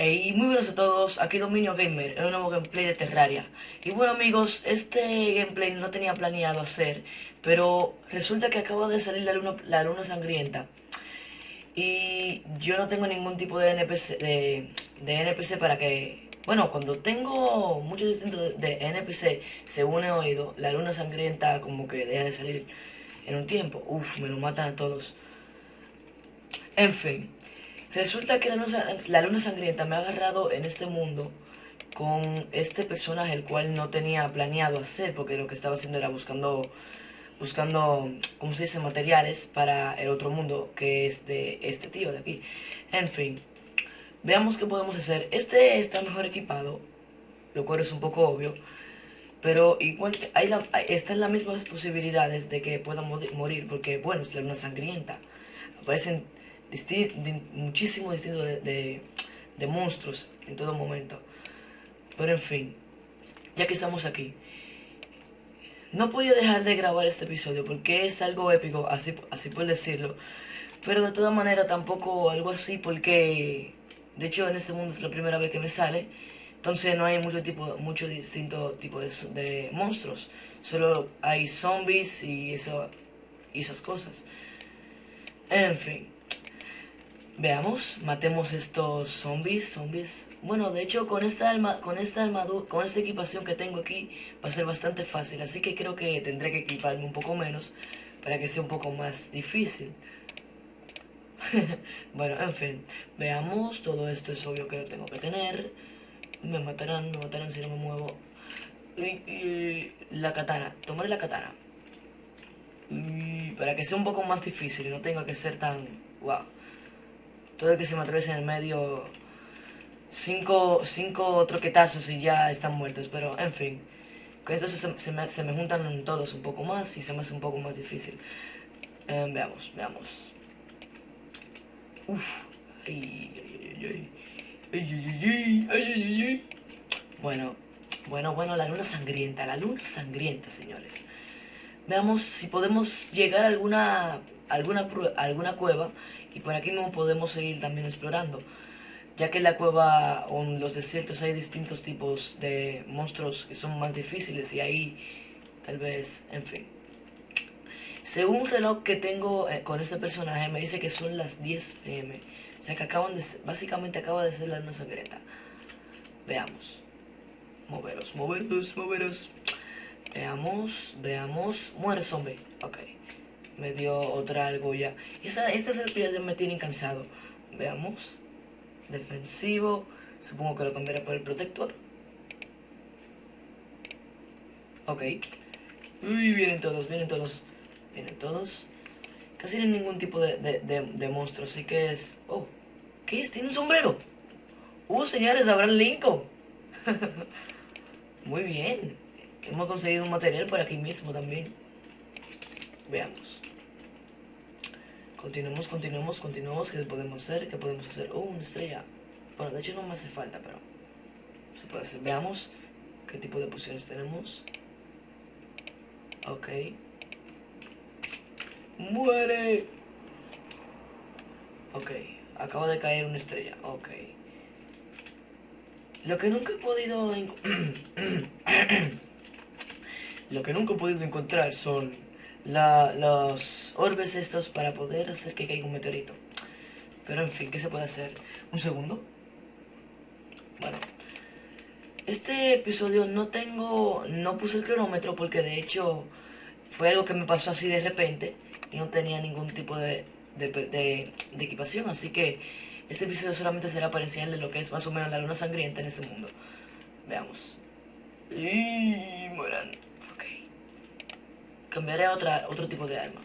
Hey, muy buenos a todos, aquí Dominio Gamer en un nuevo gameplay de Terraria. Y bueno amigos, este gameplay no tenía planeado hacer Pero resulta que acaba de salir la luna, la luna sangrienta. Y yo no tengo ningún tipo de NPC, de, NPC para que... Bueno, cuando tengo muchos distintos de, NPC, según he oído, la luna sangrienta como que deja de salir en un tiempo. Uf, me lo matan a todos. En fin Resulta que la luna, sangrienta me ha agarrado en este mundo con este personaje el cual no tenía planeado hacer porque lo que estaba haciendo era buscando buscando, ¿cómo se dice?, materiales para el otro mundo que es de este tío de aquí. En fin, veamos qué podemos hacer. Este está mejor equipado, lo cual es un poco obvio, pero igual hay la, están las mismas posibilidades de que pueda morir porque, bueno, es la luna sangrienta. Aparecen muchísimo distinto de, de, monstruos en todo momento. Pero en fin, ya que estamos aquí, no podía dejar de grabar este episodio porque es algo épico, así, así por decirlo. Pero de todas maneras tampoco algo así porque, de hecho en este mundo es la primera vez que me sale. Entonces no hay mucho tipo, mucho distinto tipo de, de monstruos. Solo hay zombies y, eso, y esas cosas. En fin. Veamos, matemos estos zombies, zombies. Bueno, de hecho con esta alma, con esta armadura, con esta equipación que tengo aquí va a ser bastante fácil, así que creo que tendré que equiparme un poco menos para que sea un poco más difícil. bueno, en fin, veamos, todo esto es obvio que lo tengo que tener. Me matarán, me matarán si no me muevo. La katana, tomaré la katana. Para que sea un poco más difícil y no tenga que ser tan... Wow todo el que se me atraviesa en el medio, cinco, cinco troquetazos y ya están muertos, pero en fin. Con esto se, me, se me, juntan todos un poco más y se me hace un poco más difícil. Eh, veamos, veamos. Uf. Ay, ay, ay. Bueno, bueno, bueno, la luna sangrienta, la luna sangrienta, señores. Veamos si podemos llegar a alguna, alguna, alguna cueva y por aquí no podemos seguir también explorando, ya que en la cueva o en los desiertos hay distintos tipos de monstruos que son más difíciles y ahí tal vez, en fin. Según un reloj que tengo eh, con este personaje me dice que son las 10 pm, o sea que acaban de básicamente acaba de ser la luna secreta. Veamos. Moveros, moveros, moveros. Veamos, veamos. Muere zombie. Ok me dio otra argolla. Esa, estas serpientes me tienen cansado. Veamos. Defensivo. Supongo que lo cambiaré por el protector. Ok. Uy, vienen todos, vienen todos. Vienen todos. Casi no hay ningún tipo de, de, de, monstruo, así que es... Oh, ¿qué es? ¿Tiene un sombrero? Uh, señores, Abraham Lincoln. Muy bien. Hemos conseguido un material por aquí mismo también. Veamos. Continuemos, continuemos, continuemos. ¿Qué podemos hacer? ¿Qué podemos hacer? Oh, una estrella. Bueno, de hecho no me hace falta, pero se puede hacer. Veamos qué tipo de pociones tenemos. Ok. ¡Muere! Ok, acaba de caer una estrella. Ok. Lo que nunca he podido... Lo que nunca he podido encontrar son la, los orbes estos para poder hacer que caiga un meteorito. Pero en fin, ¿qué se puede hacer? Un segundo. Bueno. Este episodio no tengo... No puse el cronómetro porque de hecho fue algo que me pasó así de repente. Y no tenía ningún tipo de, de, de, equipación. Así que este episodio solamente será para enseñarles lo que es más o menos la luna sangrienta en este mundo. Veamos. Y. Cambiaré a otra, otro tipo de arma.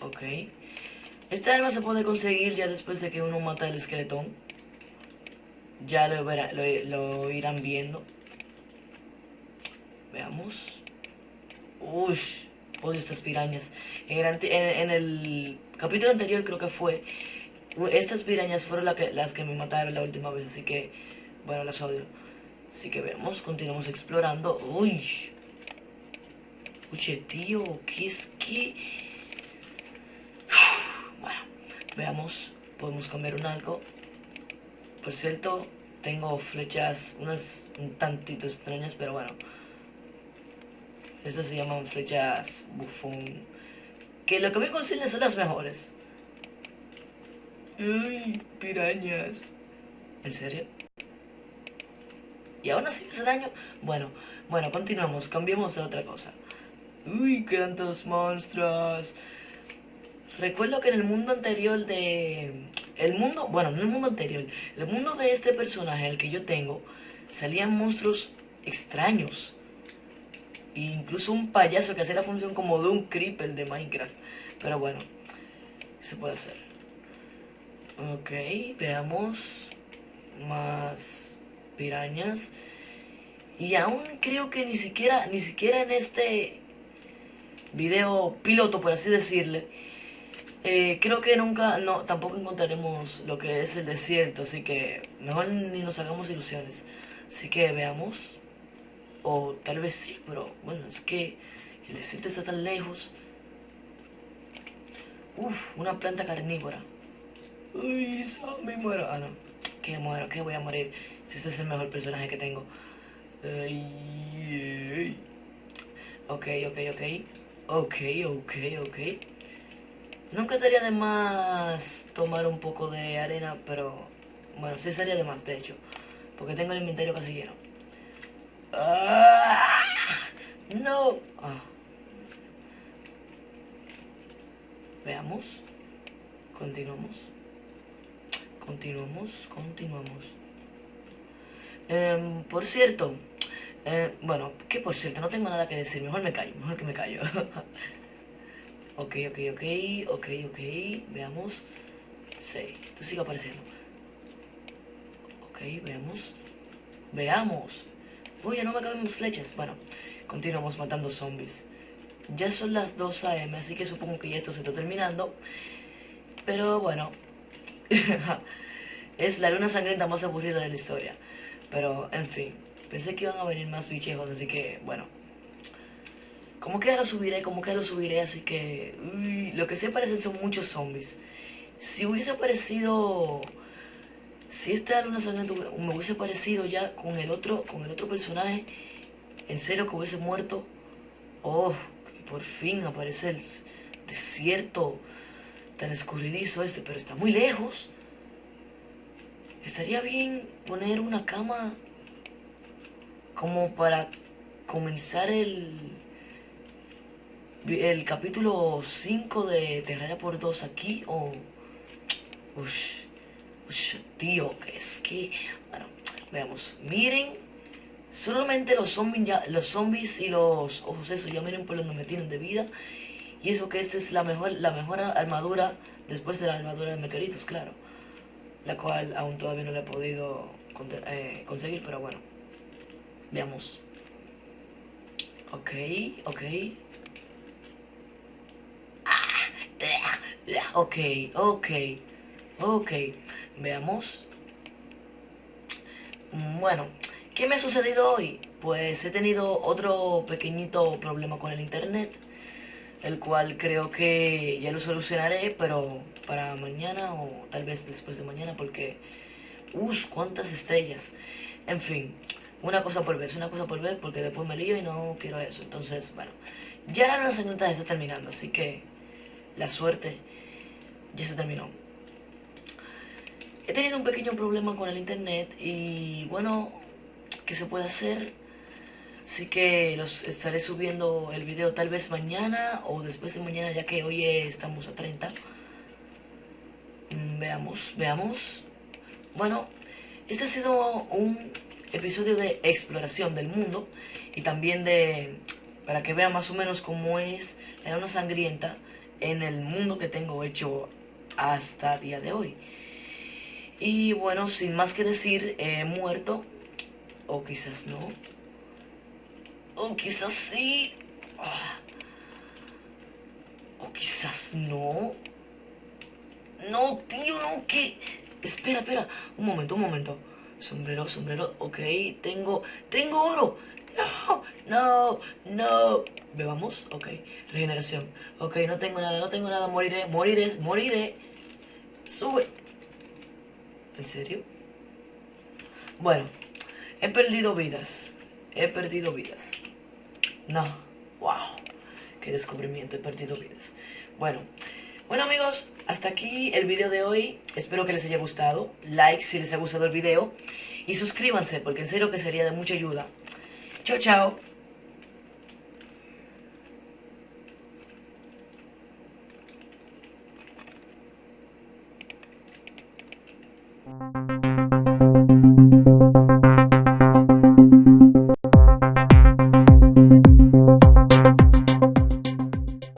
Ok. Esta arma se puede conseguir ya después de que uno mata el esqueletón. Ya lo, lo, irán viendo. Veamos. Uy, odio estas pirañas. En el, capítulo anterior creo que fue. Estas pirañas fueron que, las que me mataron la última vez, así que, bueno, las odio. Así que veamos, continuamos explorando. Uy, Oye, tío, ¿qué es que...? Bueno, veamos, podemos cambiar un algo. Por cierto, tengo flechas, unas un tantito extrañas, pero bueno. Estas se llaman flechas bufón. Que lo que me consiguen son las mejores. Ay, pirañas. ¿En serio? ¿Y aún así me hace daño? Bueno, bueno, continuamos, cambiemos a otra cosa. Uy, cuántos monstruos. Recuerdo que en el mundo anterior de... El mundo, bueno, no el mundo anterior, el mundo de este personaje, el que yo tengo, salían monstruos extraños. E incluso un payaso que hacía la función como de un creeper de Minecraft. Pero bueno, se puede hacer. Ok, veamos. Más pirañas. Y aún creo que ni siquiera, ni siquiera en este video piloto, por así decirle, eh, creo que nunca, no, tampoco encontraremos lo que es el desierto, así que mejor ni nos hagamos ilusiones. Así que veamos, o tal vez sí, pero bueno, es que el desierto está tan lejos. Uf, una planta carnívora. Uy, me muero. Ah, no, que muero, que voy a morir si este es el mejor personaje que tengo. Ay, Ok, ok, ok. Ok, ok, ok. Nunca sería de más tomar un poco de arena, pero... Bueno, sí sería de más, de hecho. Porque tengo el inventario casi lleno. ¡Ah! ¡No! Ah. Veamos. Continuamos. Continuamos, continuamos. Eh, por cierto, eh, bueno, que por cierto, no tengo nada que decir, mejor me callo, mejor que me callo. ok, ok, ok, ok, ok, veamos. Sí, tú sigue apareciendo. Ok, veamos. Veamos. Uy, no me caben más flechas. Bueno, continuamos matando zombies. Ya son las 2 am, así que supongo que ya esto se está terminando. Pero bueno, es la luna sangrienta más aburrida de la historia. Pero, en fin. Pensé que iban a venir más bichejos, así que, bueno. Como que lo subiré, como que lo subiré, así que... Lo que se parecen son muchos zombies. Si hubiese aparecido... Si esta luna sangrienta me hubiese aparecido ya con el otro, con el otro personaje, en serio que hubiese muerto. Oh, por fin aparece el desierto tan escurridizo este, pero está muy lejos. Estaría bien poner una cama como para comenzar el, el capítulo 5 de Terraria por 2 aquí o... Ush, ush, tío, que es que... Bueno, veamos. Miren, solamente los zombies, los zombies y los ojos esos ya miren por donde me tienen de vida. Y eso que esta es la mejor, la mejor armadura después de la armadura de meteoritos, claro la cual aún todavía no la he podido eh, conseguir, pero bueno, veamos. Ok, ok. Ok, ok, ok. Veamos. Bueno, ¿qué me ha sucedido hoy? Pues he tenido otro pequeñito problema con el internet el cual creo que ya lo solucionaré, pero para mañana o tal vez después de mañana, porque, uff, cuántas estrellas. En fin, una cosa por vez, una cosa por vez, porque después me lío y no quiero eso. Entonces, bueno, ya la lanzamiento está terminando, así que la suerte ya se terminó. He tenido un pequeño problema con el internet y bueno, ¿qué se puede hacer? Así que los estaré subiendo el video tal vez mañana o después de mañana ya que hoy estamos a 30. Mm, veamos, veamos. Bueno, este ha sido un episodio de exploración del mundo y también de para que vean más o menos cómo es la luna sangrienta en el mundo que tengo hecho hasta día de hoy. Y bueno, sin más que decir, he muerto, o quizás no, o quizás sí. Ah. O quizás no. No, tío, no, ¿qué? Espera, espera. Un momento, un momento. Sombrero, sombrero. Ok, tengo... ¡Tengo oro! No, no, no. Bebamos. Ok. Regeneración. Ok, no tengo nada, no tengo nada. Moriré, moriré, moriré. Sube. ¿En serio? Bueno, he perdido vidas. He perdido vidas. No. Wow. Qué descubrimiento. He perdido vidas. Bueno. Bueno amigos, hasta aquí el video de hoy. Espero que les haya gustado. Like si les ha gustado el video. Y suscríbanse porque en serio que sería de mucha ayuda. Chao, chao.